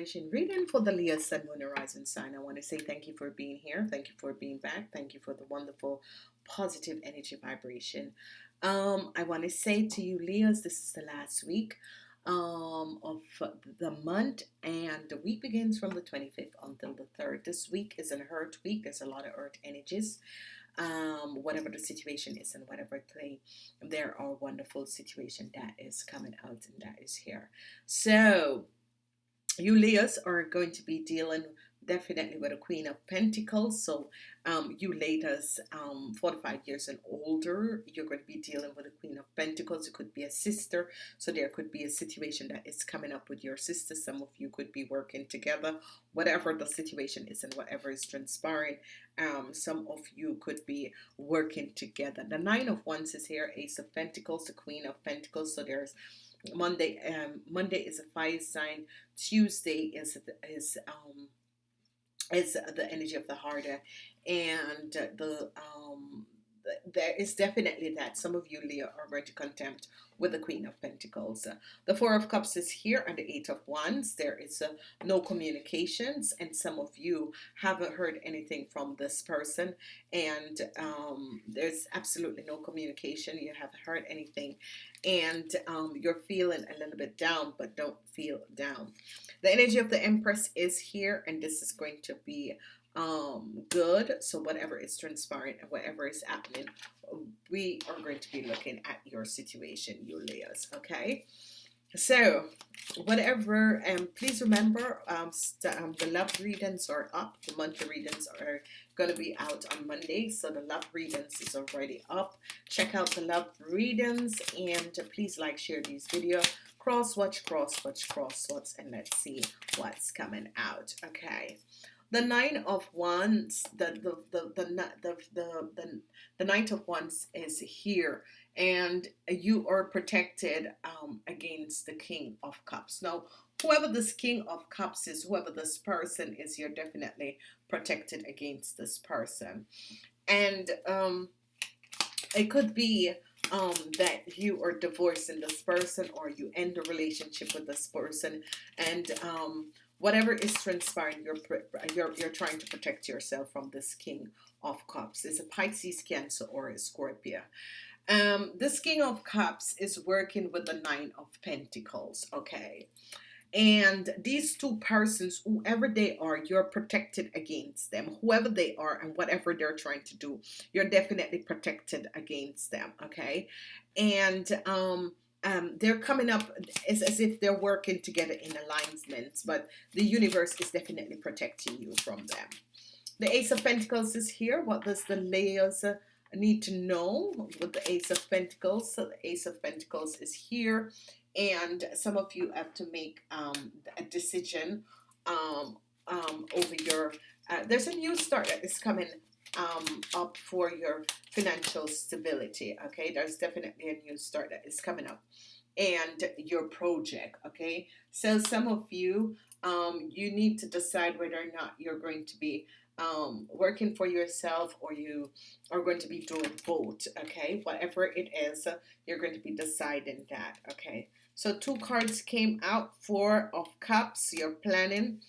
vibration reading for the Leo Sun Moon Horizon sign. I want to say thank you for being here. Thank you for being back. Thank you for the wonderful positive energy vibration. Um, I want to say to you, Leos, this is the last week um, of the month, and the week begins from the 25th until the 3rd. This week is an Earth week. There's a lot of Earth energies. Um, whatever the situation is and whatever thing, there are wonderful situation that is coming out and that is here. So you Leos are going to be dealing definitely with a Queen of Pentacles. So um, you ladies, um, 45 years and older, you're going to be dealing with a Queen of Pentacles. It could be a sister. So there could be a situation that is coming up with your sister. Some of you could be working together. Whatever the situation is and whatever is transpiring, um, some of you could be working together. The Nine of Wands is here. Ace of Pentacles, the Queen of Pentacles. So there's Monday um Monday is a fire sign Tuesday is is um is the energy of the harder, and the um there is definitely that some of you Leo are going to contempt with the Queen of Pentacles. The Four of Cups is here and the Eight of Wands. There is uh, no communications and some of you haven't heard anything from this person and um, there's absolutely no communication. You haven't heard anything and um, you're feeling a little bit down but don't feel down. The energy of the Empress is here and this is going to be um good so whatever is transpiring and whatever is happening we are going to be looking at your situation you Leos okay so whatever and um, please remember um, um, the love readings are up. The monthly readings are going to be out on Monday so the love readings is already up. Check out the love readings and please like share these video. Cross watch cross watch cross watch and let's see what's coming out. Okay. The nine of wands the the the the the, the, the, the knight of wands is here and you are protected um, against the king of cups. Now whoever this king of cups is whoever this person is you're definitely protected against this person. And um, it could be um, that you are divorcing this person or you end a relationship with this person and um, whatever is transpiring you're, you're you're trying to protect yourself from this king of cups. Is a Pisces cancer or a Scorpio um this king of cups is working with the nine of pentacles okay and these two persons whoever they are you're protected against them whoever they are and whatever they're trying to do you're definitely protected against them okay and um um, they're coming up as, as if they're working together in alignments, but the universe is definitely protecting you from them. The Ace of Pentacles is here. What does the layers uh, need to know with the Ace of Pentacles? So the Ace of Pentacles is here, and some of you have to make um, a decision um, um, over your. Uh, there's a new start that is coming um, up for your financial stability. Okay, there's definitely a new start that is coming up, and your project. Okay, so some of you, um, you need to decide whether or not you're going to be um, working for yourself or you are going to be doing both. Okay, whatever it is, you're going to be deciding that. Okay, so two cards came out. Four of Cups. You're planning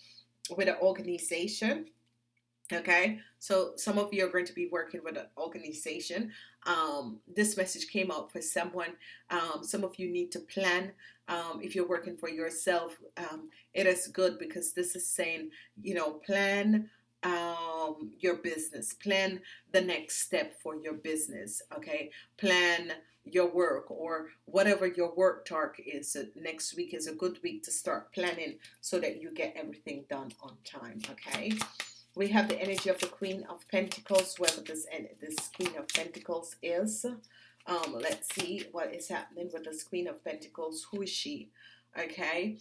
with an organization okay so some of you are going to be working with an organization um, this message came out for someone um, some of you need to plan um, if you're working for yourself um, it is good because this is saying you know plan um, your business plan the next step for your business okay plan your work or whatever your work target is next week is a good week to start planning so that you get everything done on time okay we have the energy of the Queen of Pentacles, whoever this, this Queen of Pentacles is. Um, let's see what is happening with this Queen of Pentacles. Who is she? Okay.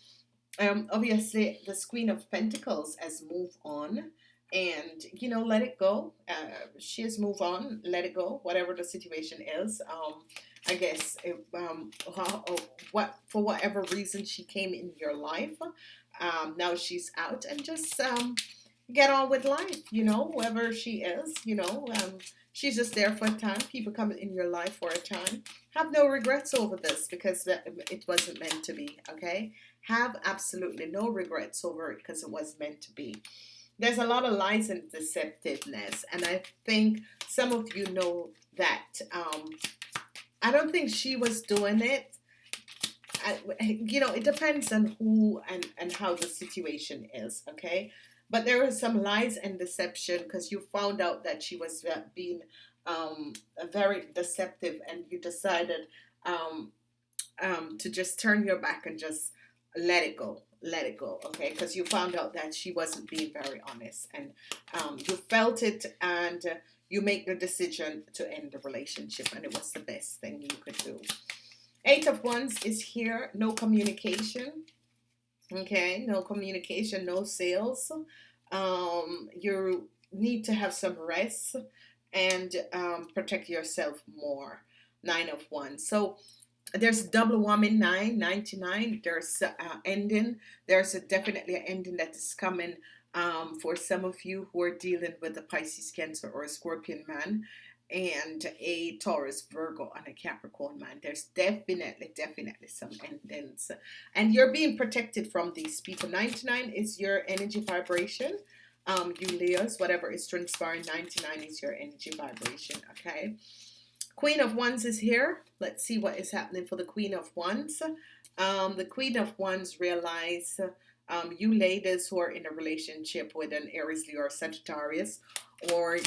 Um, obviously, the Queen of Pentacles has moved on and, you know, let it go. Uh, she has moved on, let it go, whatever the situation is. Um, I guess, um, how, what for whatever reason she came in your life. Um, now she's out and just, um, get on with life, you know, whoever she is, you know, um, she's just there for a time people come in your life for a time have no regrets over this because it wasn't meant to be okay have absolutely no regrets over it because it was meant to be there's a lot of lies and deceptiveness and I think some of you know that um, I don't think she was doing it. I, you know it depends on who and and how the situation is okay? But there was some lies and deception because you found out that she was uh, being um, very deceptive and you decided um, um, to just turn your back and just let it go let it go okay? Because you found out that she wasn't being very honest and um, you felt it and uh, you make the decision to end the relationship and it was the best thing you could do. Eight of Wands is here no communication okay? No communication no sales. Um, you need to have some rest and um, protect yourself more. Nine of wands. So there's double woman nine 99 there's uh, ending there's a definitely an ending that is coming um, for some of you who are dealing with a Pisces cancer or a scorpion man and a Taurus, Virgo, and a Capricorn man. There's definitely, definitely some endings. And you're being protected from these people. 99 is your energy vibration. Um, you Leos, whatever is transpiring, 99 is your energy vibration, okay? Queen of Wands is here. Let's see what is happening for the Queen of Wands. Um, the Queen of Wands realize um, you ladies who are in a relationship with an Aries, Leo, or Sagittarius, or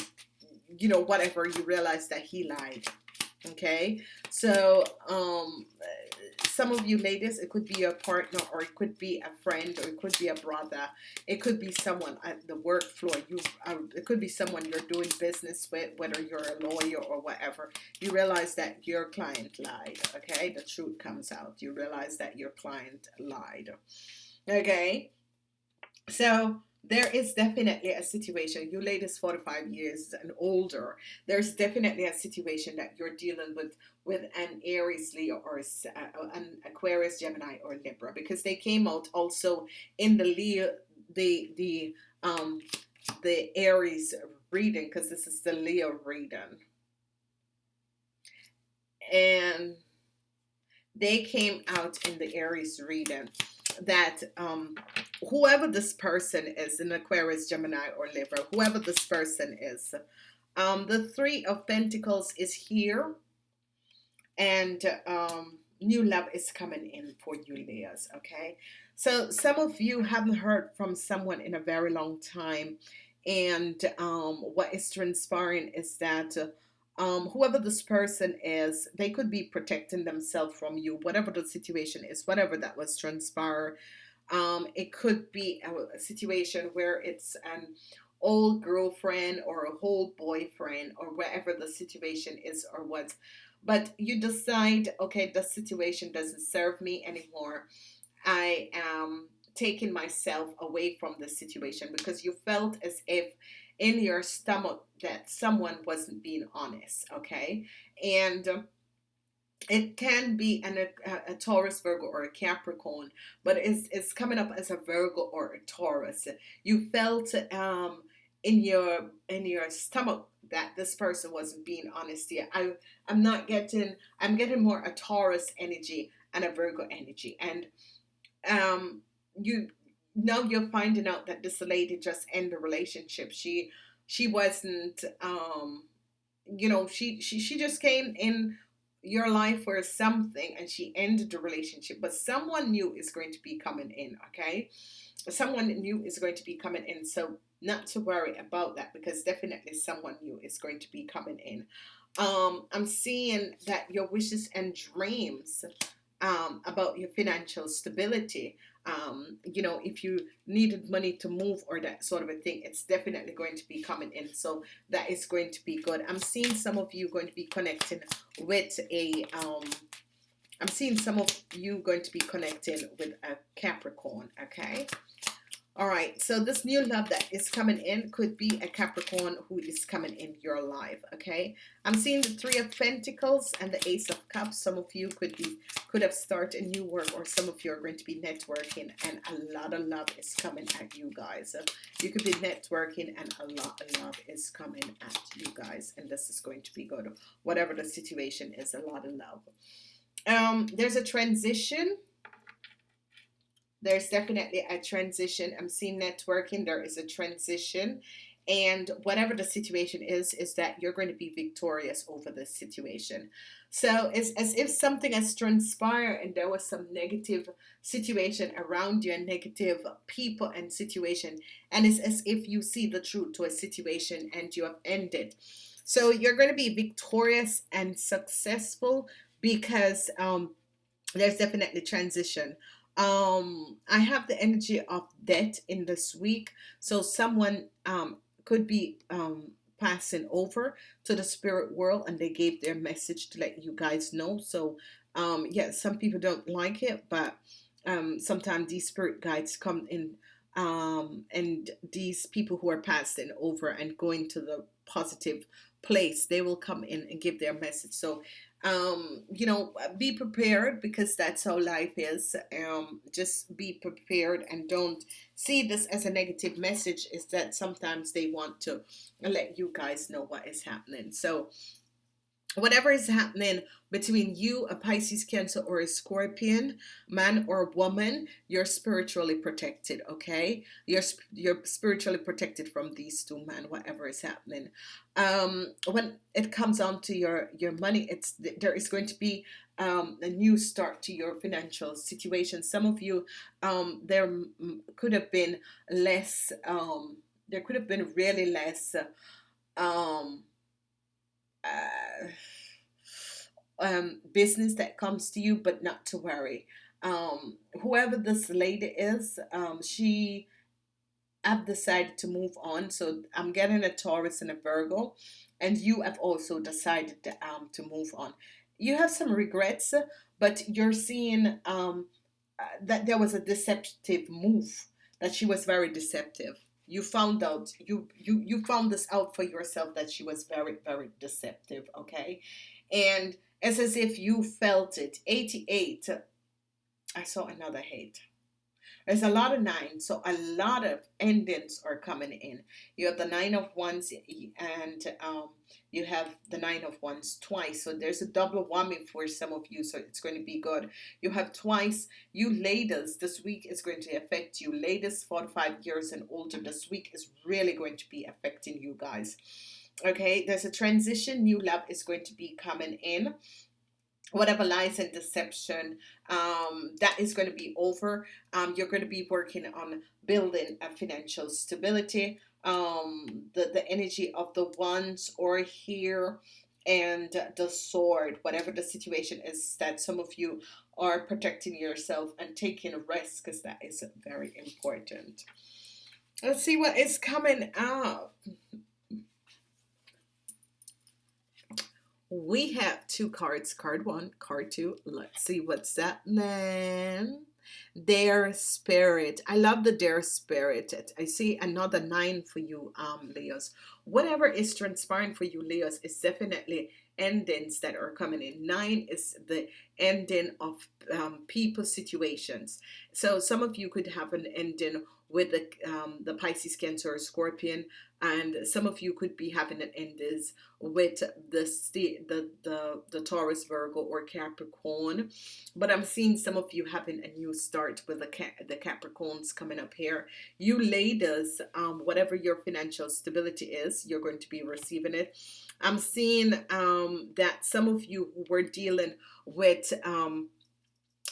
you know, whatever, you realize that he lied. Okay, so um, some of you ladies, it could be a partner, or it could be a friend, or it could be a brother, it could be someone at the work floor. You, uh, it could be someone you're doing business with, whether you're a lawyer or whatever. You realize that your client lied. Okay, the truth comes out. You realize that your client lied. Okay, so there is definitely a situation you ladies 45 years and older there's definitely a situation that you're dealing with with an Aries Leo or uh, an Aquarius Gemini or Libra because they came out also in the Leo the the um the Aries reading because this is the Leo reading. And they came out in the Aries reading that um whoever this person is, an Aquarius, Gemini, or Libra, whoever this person is, um, the Three of Pentacles is here, and um, new love is coming in for you, Leos. Okay, so some of you haven't heard from someone in a very long time, and um, what is transpiring is that. Um, whoever this person is, they could be protecting themselves from you, whatever the situation is, whatever that was transpired um, it could be a, a situation where it's an old girlfriend or a old boyfriend or wherever the situation is or what. But you decide, okay, the situation doesn't serve me anymore. I am taking myself away from the situation because you felt as if in your stomach that someone wasn't being honest, okay? And um, it can be an, a, a, Taurus, Virgo, or a Capricorn, but it's, it's coming up as a Virgo or a Taurus. You felt um, in your in your stomach that this person wasn't being honest here. I I'm not getting I'm getting more a Taurus energy and a Virgo energy, and um, you now you're finding out that this lady just ended the relationship. She she wasn't um, you know she she she just came in your life for something and she ended the relationship. But someone new is going to be coming in okay? Someone new is going to be coming in. So not to worry about that because definitely someone new is going to be coming in. Um, I'm seeing that your wishes and dreams um, about your financial stability um, you know, if you needed money to move or that sort of a thing, it's definitely going to be coming in. So that is going to be good. I'm seeing some of you going to be connecting with a, um, I'm seeing some of you going to be connecting with a Capricorn, okay? All right, so this new love that is coming in could be a Capricorn who is coming in your life, okay? I'm seeing the Three of Pentacles and the Ace of Cups. Some of you could be could have started a new work or some of you are going to be networking and a lot of love is coming at you guys. You could be networking and a lot of love is coming at you guys and this is going to be good. Whatever the situation is, a lot of love. Um, there's a transition there's definitely a transition. I'm seeing networking. There is a transition. And whatever the situation is, is that you're going to be victorious over this situation. So it's as if something has transpired and there was some negative situation around you and negative people and situation. And it's as if you see the truth to a situation and you have ended. So you're going to be victorious and successful because um, there's definitely transition um i have the energy of death in this week so someone um could be um passing over to the spirit world and they gave their message to let you guys know. So um yeah some people don't like it but um sometimes these spirit guides come in um and these people who are passing over and going to the positive place they will come in and give their message. So um, you know, be prepared because that's how life is. Um, just be prepared and don't see this as a negative message. Is that sometimes they want to let you guys know what is happening. So whatever is happening between you, a Pisces, Cancer, or a Scorpion, man or woman, you're spiritually protected, okay? You're, you're spiritually protected from these two men, whatever is happening. Um, when it comes on to your, your money, it's there is going to be um, a new start to your financial situation. Some of you, um, there could have been less, um, there could have been really less, um, uh, um, business that comes to you, but not to worry. Um, whoever this lady is, um, she have decided to move on. So I'm getting a Taurus and a Virgo, and you have also decided to, um, to move on. You have some regrets, but you're seeing um, uh, that there was a deceptive move. That she was very deceptive you found out you you you found this out for yourself that she was very very deceptive okay? And it's as if you felt it. 88 i saw another hate there's a lot of nines so a lot of endings are coming in. You have the nine of wands and um you have the nine of wands twice so there's a double whammy for some of you so it's going to be good. You have twice. You ladies this week is going to affect you. Ladies 45 years and older this week is really going to be affecting you guys. Okay there's a transition. New love is going to be coming in whatever lies and deception um, that is going to be over um, you're going to be working on building a financial stability um, the, the energy of the wands or here and the sword, whatever the situation is, that some of you are protecting yourself and taking a risk because that is very important. Let's see what is coming up. We have two cards, card one, card two. Let's see what's that, man. Their spirit. I love the their spirit. I see another nine for you um leos. Whatever is transpiring for you leos is definitely endings that are coming in. Nine is the ending of um, people situations. So some of you could have an ending with the um, the Pisces, Cancer, or Scorpion, and some of you could be having an enders with the the the the Taurus, Virgo, or Capricorn. But I'm seeing some of you having a new start with the the Capricorns coming up here. You ladies, um, whatever your financial stability is, you're going to be receiving it. I'm seeing um, that some of you were dealing with um,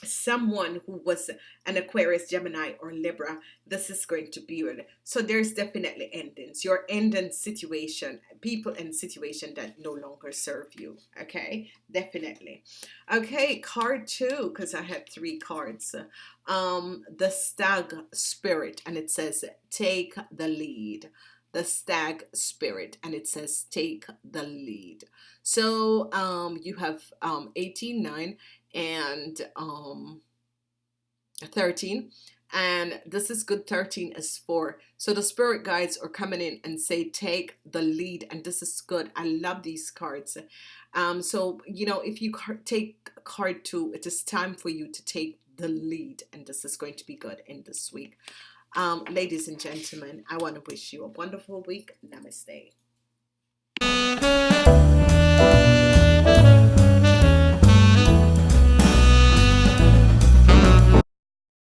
someone who was an Aquarius, Gemini, or Libra, this is going to be. So there's definitely endings. Your ending situation, people and situation that no longer serve you. Okay, definitely. Okay, card two, because I had three cards. Um, the stag spirit, and it says take the lead. The stag spirit, and it says take the lead. So um, you have um, 18, 9, and um, 13 and this is good 13 is 4 so the spirit guides are coming in and say take the lead and this is good. I love these cards. Um so you know if you take card 2 it is time for you to take the lead and this is going to be good in this week. Um ladies and gentlemen I want to wish you a wonderful week. Namaste